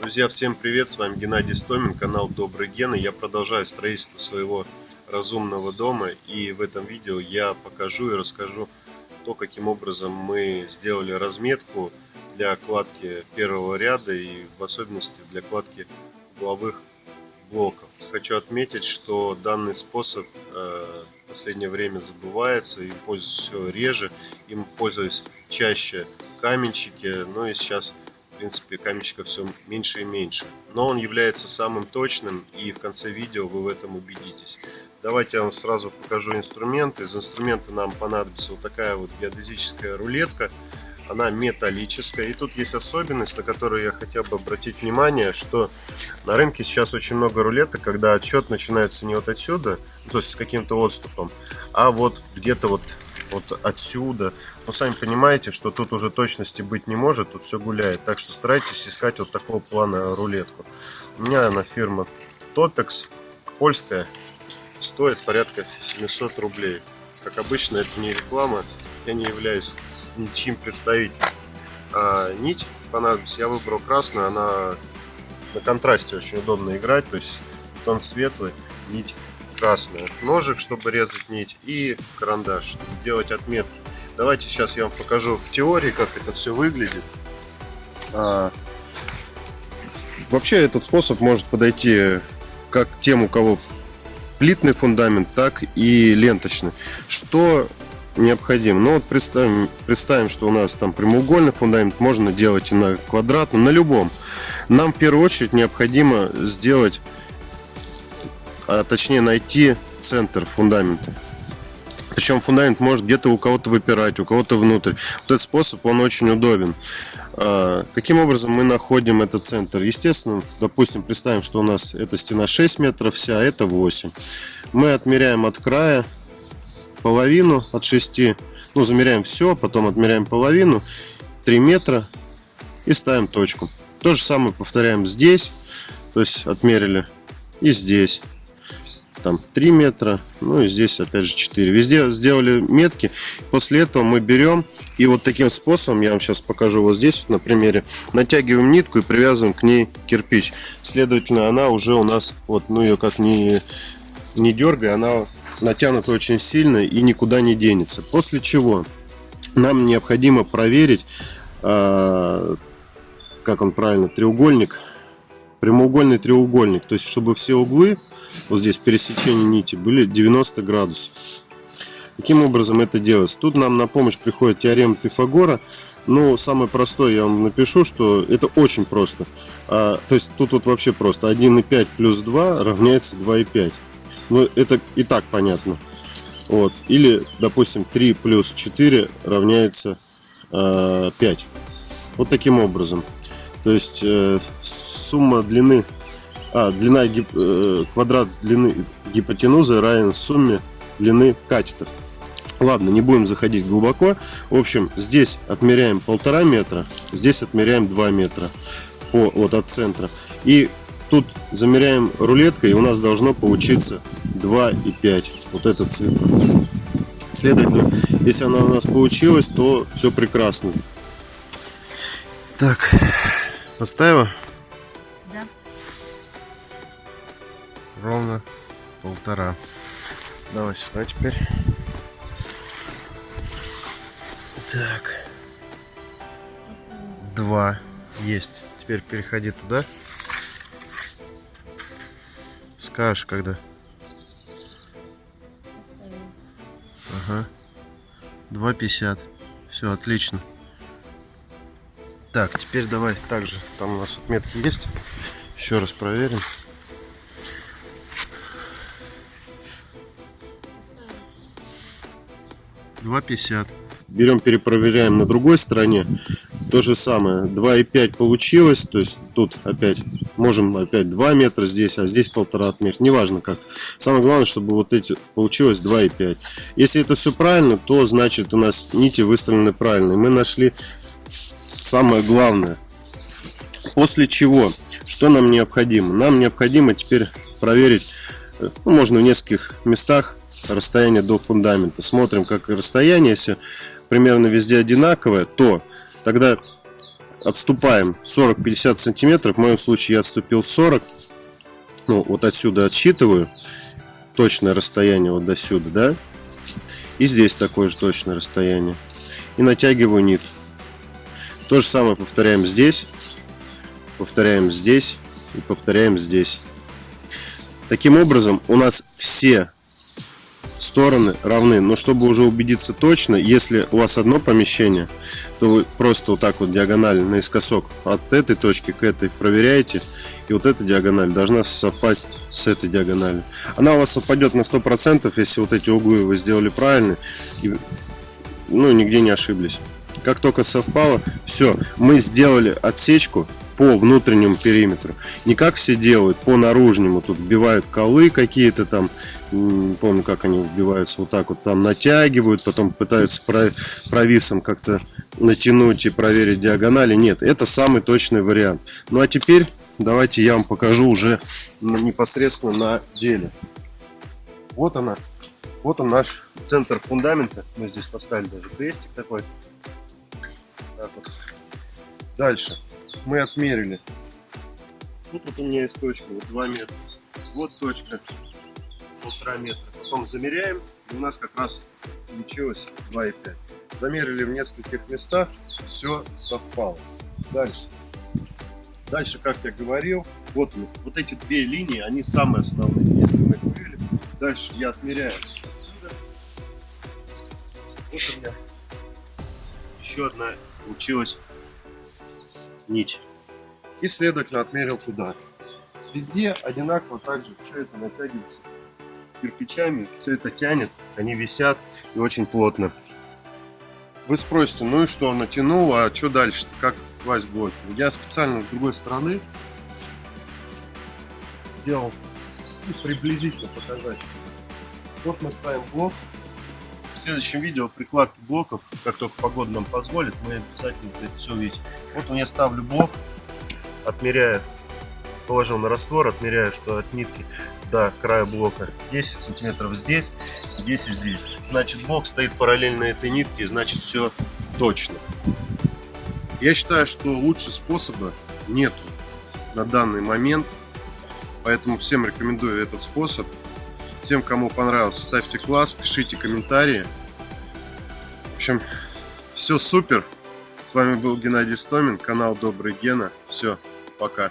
Друзья, всем привет! С вами Геннадий Стомин, канал Добрый Ген. И я продолжаю строительство своего разумного дома. И в этом видео я покажу и расскажу то, каким образом мы сделали разметку для кладки первого ряда и в особенности для кладки угловых блоков. Хочу отметить, что данный способ э, в последнее время забывается и пользуюсь все реже. Им пользуюсь чаще каменщики, ну и сейчас в принципе, каменщиков все меньше и меньше. Но он является самым точным, и в конце видео вы в этом убедитесь. Давайте я вам сразу покажу инструмент. Из инструмента нам понадобится вот такая вот геодезическая рулетка. Она металлическая. И тут есть особенность, на которую я хотел бы обратить внимание, что на рынке сейчас очень много рулеток, когда отсчет начинается не вот отсюда, то есть с каким-то отступом, а вот где-то вот вот отсюда. Но сами понимаете, что тут уже точности быть не может, тут все гуляет. Так что старайтесь искать вот такого плана рулетку. У меня она фирма Topex, польская, стоит порядка 700 рублей. Как обычно, это не реклама, я не являюсь ничем представителем. А нить понадобится, я выбрал красную, она на контрасте очень удобно играть, то есть тон светлый, нить красная. Ножик, чтобы резать нить, и карандаш, чтобы делать отметки. Давайте сейчас я вам покажу в теории, как это все выглядит. А, вообще этот способ может подойти как тем, у кого плитный фундамент, так и ленточный. Что необходимо? Ну вот представим, представим, что у нас там прямоугольный фундамент, можно делать и на квадратном, на любом. Нам в первую очередь необходимо сделать а точнее найти центр фундамента. Причем фундамент может где-то у кого-то выпирать, у кого-то внутрь. Вот этот способ, он очень удобен. А, каким образом мы находим этот центр? Естественно, допустим, представим, что у нас эта стена 6 метров вся, а это 8. Мы отмеряем от края половину от 6. Ну, замеряем все, потом отмеряем половину, 3 метра и ставим точку. То же самое повторяем здесь, то есть отмерили и здесь там 3 метра, ну и здесь опять же 4. Везде сделали метки. После этого мы берем и вот таким способом, я вам сейчас покажу вот здесь вот на примере, натягиваем нитку и привязываем к ней кирпич. Следовательно, она уже у нас, вот, ну ее как не, не дергай, она натянута очень сильно и никуда не денется. После чего нам необходимо проверить, э, как он правильно, треугольник прямоугольный треугольник. То есть, чтобы все углы, вот здесь пересечения нити, были 90 градусов. Каким образом это делается? Тут нам на помощь приходит теорема Пифагора. Ну, самое простое я вам напишу, что это очень просто. А, то есть, тут вот вообще просто 1,5 плюс 2 равняется 2,5. Ну, это и так понятно. Вот. Или, допустим, 3 плюс 4 равняется э, 5. Вот таким образом. То есть э, сумма длины, а, длина э, квадрат длины гипотенузы равен сумме длины катетов. Ладно, не будем заходить глубоко. В общем, здесь отмеряем полтора метра, здесь отмеряем 2 метра по, вот от центра. И тут замеряем рулеткой, и у нас должно получиться 2,5. Вот эта цифра. Следовательно, если она у нас получилась, то все прекрасно. Так, поставила? Да. Ровно полтора. Давай сюда теперь. Так. Два. Есть. Теперь переходи туда. Скажешь, когда. Ага. Два пятьдесят. Все, отлично. Так, теперь давай также, там у нас отметки есть. Еще раз проверим. Два пятьдесят. Берем, перепроверяем на другой стороне. То же самое. 2,5 получилось. То есть тут опять можем опять 2 метра здесь, а здесь полтора отметки. Неважно как. Самое главное, чтобы вот эти получилось 2,5. Если это все правильно, то значит у нас нити выставлены правильно. Мы нашли самое главное. После чего, что нам необходимо? Нам необходимо теперь проверить, э, ну, можно в нескольких местах расстояние до фундамента. Смотрим, как расстояние, если примерно везде одинаковое, то тогда отступаем 40-50 сантиметров. В моем случае я отступил 40. Ну, вот отсюда отсчитываю точное расстояние вот до сюда, да? И здесь такое же точное расстояние. И натягиваю нит. То же самое повторяем здесь, повторяем здесь и повторяем здесь. Таким образом, у нас все стороны равны. Но чтобы уже убедиться точно, если у вас одно помещение, то вы просто вот так вот диагонально наискосок от этой точки к этой проверяете. И вот эта диагональ должна совпасть с этой диагональю. Она у вас совпадет на 100%, если вот эти углы вы сделали правильно. И, ну, нигде не ошиблись. Как только совпало, все, мы сделали отсечку по внутреннему периметру. Не как все делают, по наружнему. Тут вбивают колы какие-то там, не помню, как они вбиваются, вот так вот там натягивают, потом пытаются провисом как-то натянуть и проверить диагонали. Нет, это самый точный вариант. Ну а теперь давайте я вам покажу уже непосредственно на деле. Вот она, вот он наш центр фундамента. Мы здесь поставили даже крестик такой. Так вот. Дальше мы отмерили. Тут у меня есть точка, вот 2 метра. Вот точка, полтора метра. Потом замеряем, и у нас как раз получилось 2,5. Замерили в нескольких местах, все совпало. Дальше. Дальше, как я говорил, вот, вот эти две линии, они самые основные. Если мы вывели, дальше я отмеряю отсюда. Вот у меня еще одна получилась нить. И, следовательно, отмерил туда. Везде одинаково также все это натягивается кирпичами, все это тянет, они висят и очень плотно. Вы спросите, ну и что, натянул, а что дальше, как класть блоки? Я специально с другой стороны сделал ну, приблизительно показать. Вот мы ставим блок. В следующем видео прикладки блоков, как только погода нам позволит, мы обязательно это все увидим. Вот я ставлю блок, отмеряю, положил на раствор, отмеряю, что от нитки до края блока 10 сантиметров здесь 10 здесь. Значит блок стоит параллельно этой нитке, значит все точно. Я считаю, что лучше способа нету на данный момент. Поэтому всем рекомендую этот способ. Всем, кому понравился, ставьте класс, пишите комментарии. В общем, все супер. С вами был Геннадий Стомин, канал Добрый Гена. Все, пока.